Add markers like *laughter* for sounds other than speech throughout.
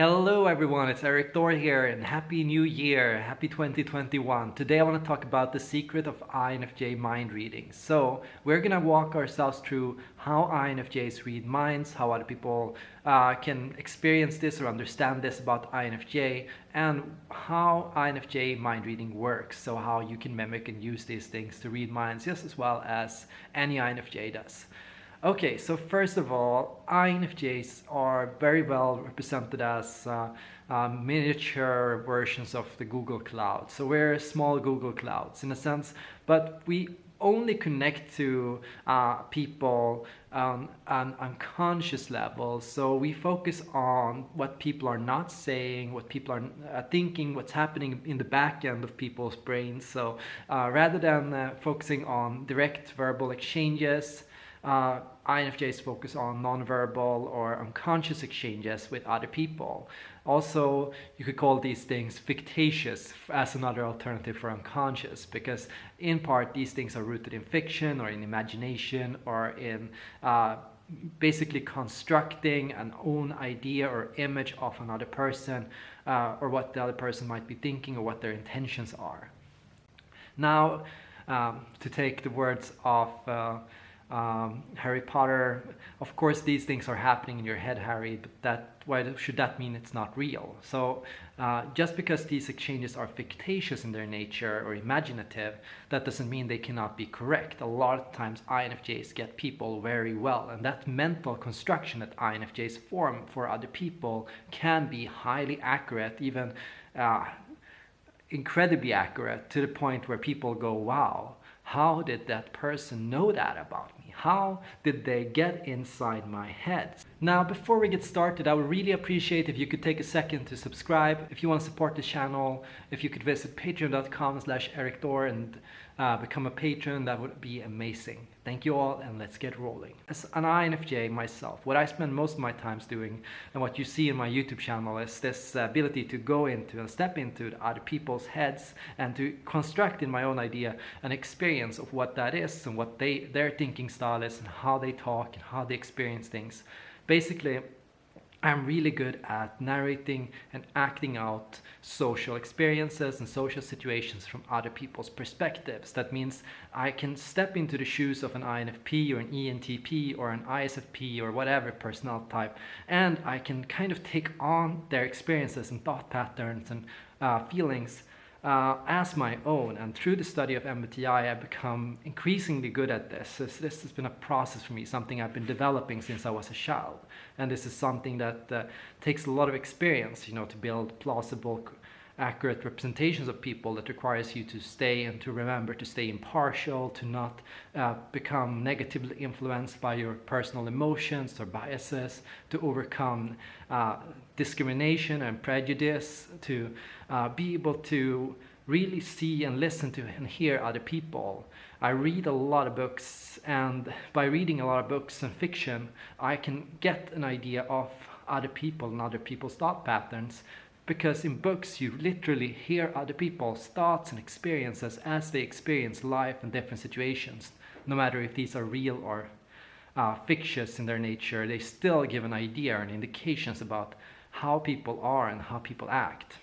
Hello everyone, it's Erik Thor here and Happy New Year, Happy 2021. Today I want to talk about the secret of INFJ mind reading. So we're gonna walk ourselves through how INFJs read minds, how other people uh, can experience this or understand this about INFJ, and how INFJ mind reading works. So how you can mimic and use these things to read minds just as well as any INFJ does. Okay, so first of all, INFJs are very well represented as uh, uh, miniature versions of the Google Cloud. So we're small Google Clouds in a sense, but we only connect to uh, people on an unconscious level. So we focus on what people are not saying, what people are uh, thinking, what's happening in the back end of people's brains. So uh, rather than uh, focusing on direct verbal exchanges, uh, INFJs focus on nonverbal or unconscious exchanges with other people. Also, you could call these things fictitious as another alternative for unconscious because in part these things are rooted in fiction or in imagination or in uh, basically constructing an own idea or image of another person uh, or what the other person might be thinking or what their intentions are. Now, um, to take the words of uh, um, Harry Potter. Of course, these things are happening in your head, Harry, but that why should that mean it's not real? So uh, just because these exchanges are fictitious in their nature or imaginative, that doesn't mean they cannot be correct. A lot of times INFJs get people very well, and that mental construction that INFJs form for other people can be highly accurate, even uh, incredibly accurate to the point where people go, wow, how did that person know that about me? How did they get inside my head? Now, before we get started, I would really appreciate if you could take a second to subscribe. If you want to support the channel, if you could visit patreon.com slash and uh, become a patron, that would be amazing. Thank you all and let's get rolling. As an INFJ myself, what I spend most of my times doing and what you see in my YouTube channel is this ability to go into and step into other people's heads and to construct in my own idea an experience of what that is and what they their thinking style is and how they talk and how they experience things. Basically, I'm really good at narrating and acting out social experiences and social situations from other people's perspectives. That means I can step into the shoes of an INFP or an ENTP or an ISFP or whatever personality type and I can kind of take on their experiences and thought patterns and uh, feelings uh, as my own. And through the study of MBTI, I've become increasingly good at this. this. has been a process for me, something I've been developing since I was a child. And this is something that uh, takes a lot of experience, you know, to build plausible accurate representations of people that requires you to stay and to remember to stay impartial, to not uh, become negatively influenced by your personal emotions or biases, to overcome uh, discrimination and prejudice, to uh, be able to really see and listen to and hear other people. I read a lot of books and by reading a lot of books and fiction, I can get an idea of other people and other people's thought patterns because in books you literally hear other people's thoughts and experiences as they experience life in different situations. No matter if these are real or uh, fictitious in their nature, they still give an idea and indications about how people are and how people act.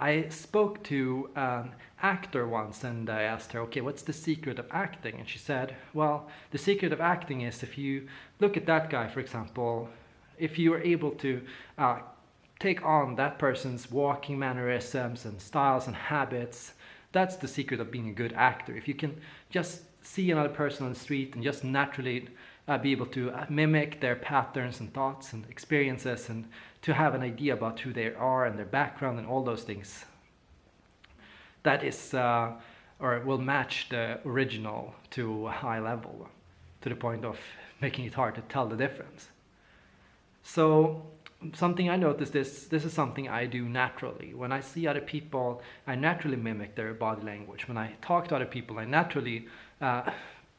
I spoke to an actor once and I asked her, okay, what's the secret of acting? And she said, well, the secret of acting is if you look at that guy, for example, if you are able to uh, take on that person's walking mannerisms and styles and habits. That's the secret of being a good actor. If you can just see another person on the street and just naturally uh, be able to uh, mimic their patterns and thoughts and experiences and to have an idea about who they are and their background and all those things. That is, uh, or will match the original to a high level to the point of making it hard to tell the difference. So something I noticed is this is something I do naturally. When I see other people, I naturally mimic their body language. When I talk to other people, I naturally uh,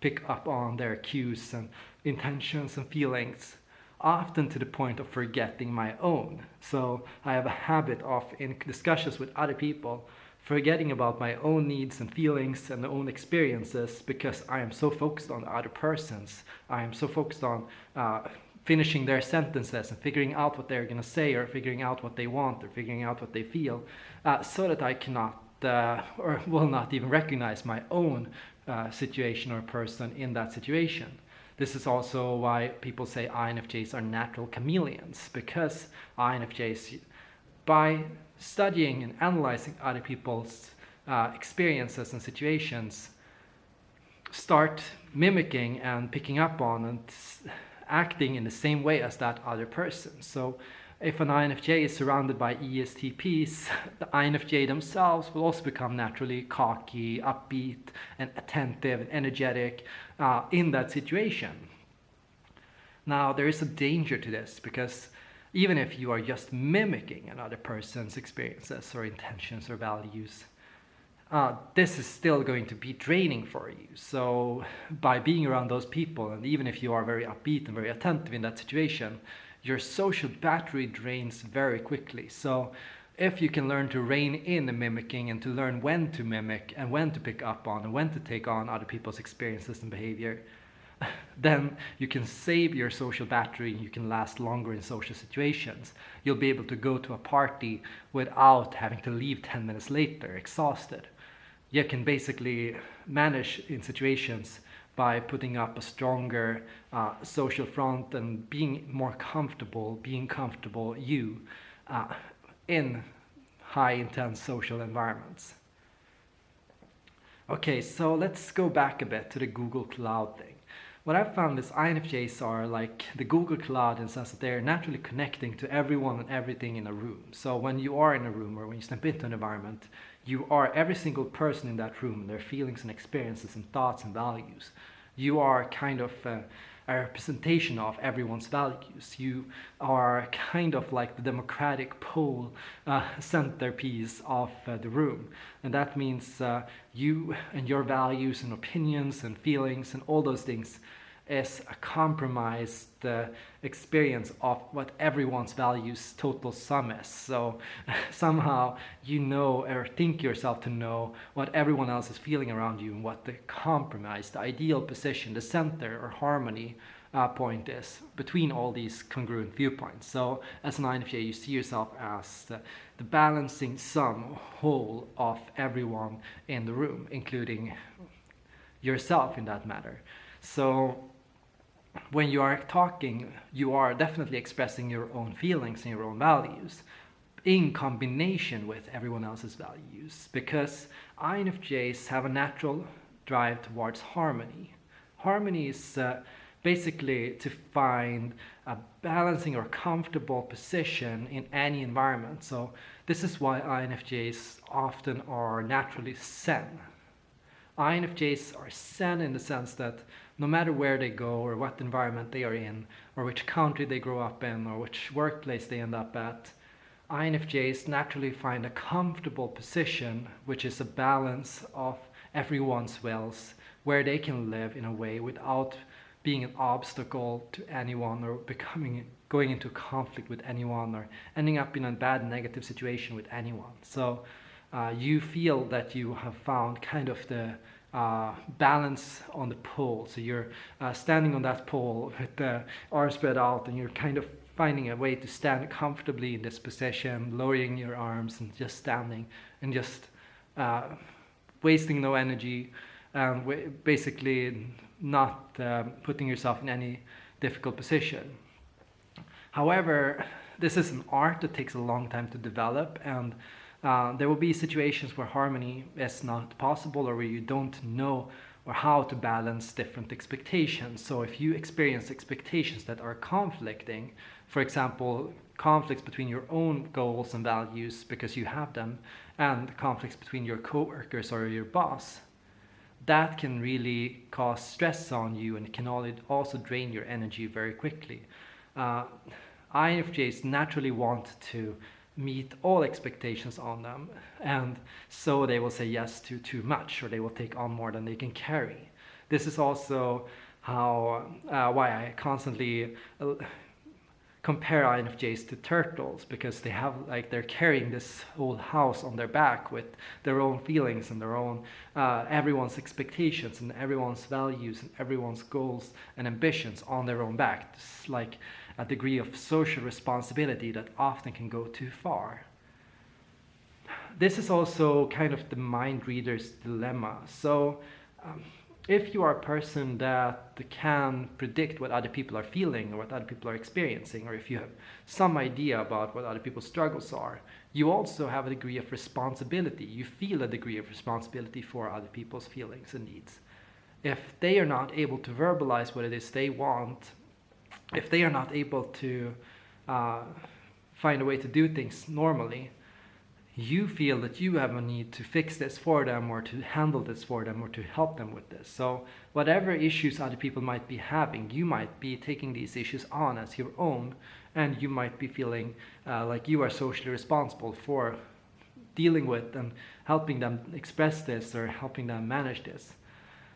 pick up on their cues and intentions and feelings, often to the point of forgetting my own. So I have a habit of, in discussions with other people, forgetting about my own needs and feelings and my own experiences because I am so focused on other persons. I am so focused on uh, finishing their sentences and figuring out what they're going to say or figuring out what they want or figuring out what they feel uh, so that I cannot uh, or will not even recognize my own uh, situation or person in that situation. This is also why people say INFJs are natural chameleons because INFJs, by studying and analyzing other people's uh, experiences and situations, start mimicking and picking up on and acting in the same way as that other person. So if an INFJ is surrounded by ESTPs, *laughs* the INFJ themselves will also become naturally cocky, upbeat, and attentive and energetic uh, in that situation. Now, there is a danger to this because even if you are just mimicking another person's experiences or intentions or values, uh, this is still going to be draining for you. So by being around those people, and even if you are very upbeat and very attentive in that situation, your social battery drains very quickly. So if you can learn to rein in the mimicking and to learn when to mimic and when to pick up on and when to take on other people's experiences and behavior, *laughs* then you can save your social battery and you can last longer in social situations. You'll be able to go to a party without having to leave 10 minutes later exhausted you can basically manage in situations by putting up a stronger uh, social front and being more comfortable, being comfortable you uh, in high intense social environments. Okay, so let's go back a bit to the Google Cloud thing. What I've found is INFJs are like the Google Cloud in the sense that they're naturally connecting to everyone and everything in a room. So when you are in a room or when you step into an environment, you are every single person in that room, their feelings and experiences and thoughts and values. You are kind of uh, a representation of everyone's values. You are kind of like the democratic pole uh, centerpiece of uh, the room. And that means uh, you and your values and opinions and feelings and all those things is a compromised uh, experience of what everyone's values total sum is. So *laughs* somehow you know or think yourself to know what everyone else is feeling around you and what the compromise, the ideal position, the center or harmony uh, point is between all these congruent viewpoints. So as an INFJ, you see yourself as the, the balancing sum whole of everyone in the room, including yourself in that matter. So when you are talking, you are definitely expressing your own feelings and your own values in combination with everyone else's values because INFJs have a natural drive towards harmony. Harmony is uh, basically to find a balancing or comfortable position in any environment. So this is why INFJs often are naturally Zen. INFJs are Zen in the sense that no matter where they go or what environment they are in or which country they grow up in or which workplace they end up at, INFJs naturally find a comfortable position which is a balance of everyone's wills where they can live in a way without being an obstacle to anyone or becoming going into conflict with anyone or ending up in a bad negative situation with anyone. So uh, you feel that you have found kind of the uh, balance on the pole. So you're uh, standing on that pole *laughs* with the arms spread out and you're kind of finding a way to stand comfortably in this position, lowering your arms and just standing and just uh, wasting no energy, um, basically not um, putting yourself in any difficult position. However, this is an art that takes a long time to develop and uh, there will be situations where harmony is not possible or where you don't know or how to balance different expectations. So if you experience expectations that are conflicting, for example, conflicts between your own goals and values because you have them, and conflicts between your coworkers or your boss, that can really cause stress on you and can also drain your energy very quickly. Uh, INFJs naturally want to meet all expectations on them and so they will say yes to too much or they will take on more than they can carry. This is also how uh, why I constantly uh, compare INFJs to turtles because they have like they're carrying this whole house on their back with their own feelings and their own uh, everyone's expectations and everyone's values and everyone's goals and ambitions on their own back. It's like a degree of social responsibility that often can go too far. This is also kind of the mind reader's dilemma. So. Um, if you are a person that can predict what other people are feeling or what other people are experiencing, or if you have some idea about what other people's struggles are, you also have a degree of responsibility. You feel a degree of responsibility for other people's feelings and needs. If they are not able to verbalize what it is they want, if they are not able to uh, find a way to do things normally, you feel that you have a need to fix this for them or to handle this for them or to help them with this. So whatever issues other people might be having, you might be taking these issues on as your own and you might be feeling uh, like you are socially responsible for dealing with and helping them express this or helping them manage this.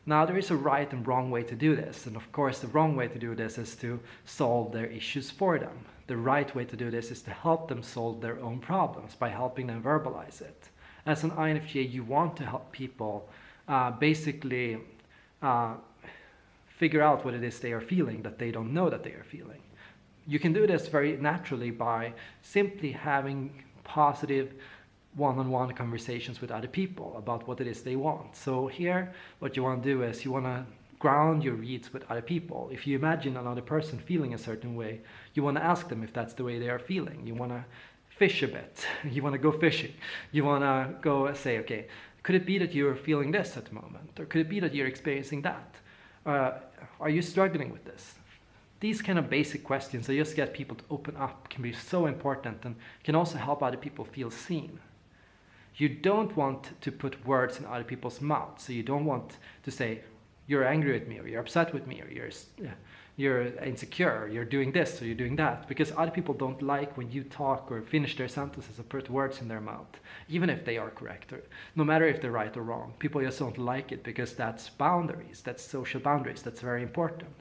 Now there is a right and wrong way to do this and of course the wrong way to do this is to solve their issues for them the right way to do this is to help them solve their own problems by helping them verbalize it. As an INFJ, you want to help people uh, basically uh, figure out what it is they are feeling that they don't know that they are feeling. You can do this very naturally by simply having positive one-on-one -on -one conversations with other people about what it is they want. So here, what you want to do is you want to ground your reads with other people. If you imagine another person feeling a certain way, you want to ask them if that's the way they are feeling. You want to fish a bit. *laughs* You want to go fishing. You want to go say, okay, could it be that you're feeling this at the moment? Or could it be that you're experiencing that? Uh, are you struggling with this? These kind of basic questions that just get people to open up can be so important and can also help other people feel seen. You don't want to put words in other people's mouths. So you don't want to say, you're angry with me or you're upset with me or you're you're insecure or you're doing this or you're doing that. Because other people don't like when you talk or finish their sentences or put words in their mouth even if they are correct or no matter if they're right or wrong. People just don't like it because that's boundaries that's social boundaries that's very important.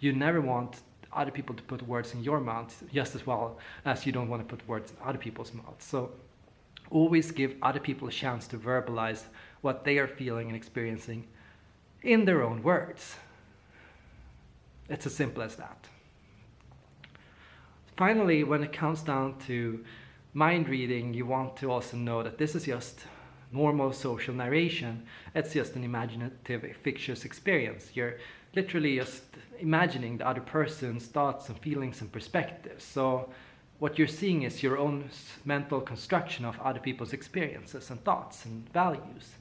You never want other people to put words in your mouth just as well as you don't want to put words in other people's mouths. So always give other people a chance to verbalize what they are feeling and experiencing in their own words. It's as simple as that. Finally, when it comes down to mind reading, you want to also know that this is just normal social narration. It's just an imaginative, fictitious experience. You're literally just imagining the other person's thoughts and feelings and perspectives. So what you're seeing is your own mental construction of other people's experiences and thoughts and values.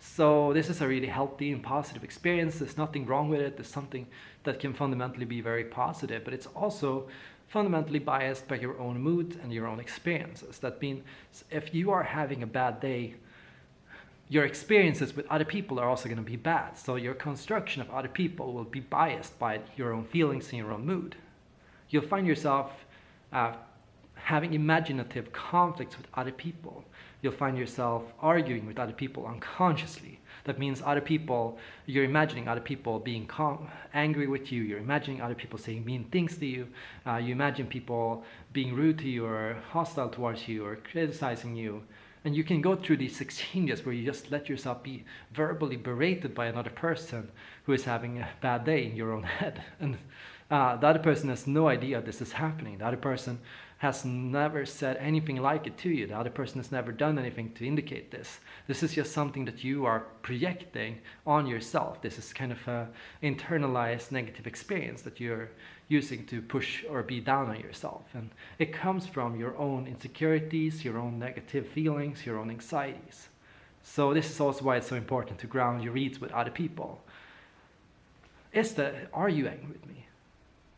So this is a really healthy and positive experience. There's nothing wrong with it. There's something that can fundamentally be very positive, but it's also fundamentally biased by your own mood and your own experiences. That means if you are having a bad day, your experiences with other people are also going to be bad. So your construction of other people will be biased by your own feelings and your own mood. You'll find yourself uh, having imaginative conflicts with other people you'll find yourself arguing with other people unconsciously. That means other people, you're imagining other people being angry with you, you're imagining other people saying mean things to you, uh, you imagine people being rude to you or hostile towards you or criticizing you. And you can go through these exchanges where you just let yourself be verbally berated by another person who is having a bad day in your own *laughs* head. And uh, the other person has no idea this is happening. The other person has never said anything like it to you. The other person has never done anything to indicate this. This is just something that you are projecting on yourself. This is kind of a internalized negative experience that you're using to push or be down on yourself. And it comes from your own insecurities, your own negative feelings, your own anxieties. So this is also why it's so important to ground your reads with other people. Is are you angry with me?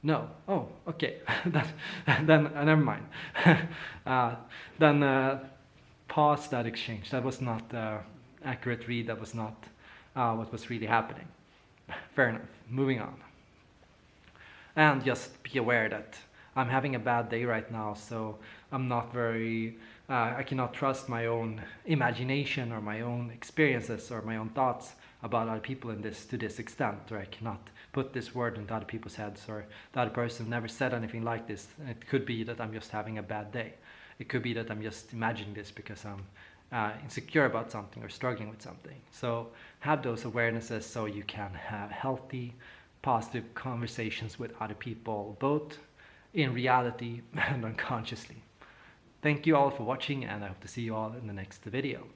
No. Oh, okay. *laughs* then, then uh, never mind. *laughs* uh, then uh, pause that exchange. That was not uh, accurate read. That was not uh, what was really happening. *laughs* Fair enough. Moving on. And just be aware that I'm having a bad day right now, so I'm not very, uh, I cannot trust my own imagination or my own experiences or my own thoughts about other people in this to this extent, or I cannot put this word into other people's heads, or the other person never said anything like this. It could be that I'm just having a bad day. It could be that I'm just imagining this because I'm uh, insecure about something or struggling with something. So have those awarenesses so you can have healthy, positive conversations with other people, both in reality *laughs* and unconsciously. Thank you all for watching and I hope to see you all in the next video.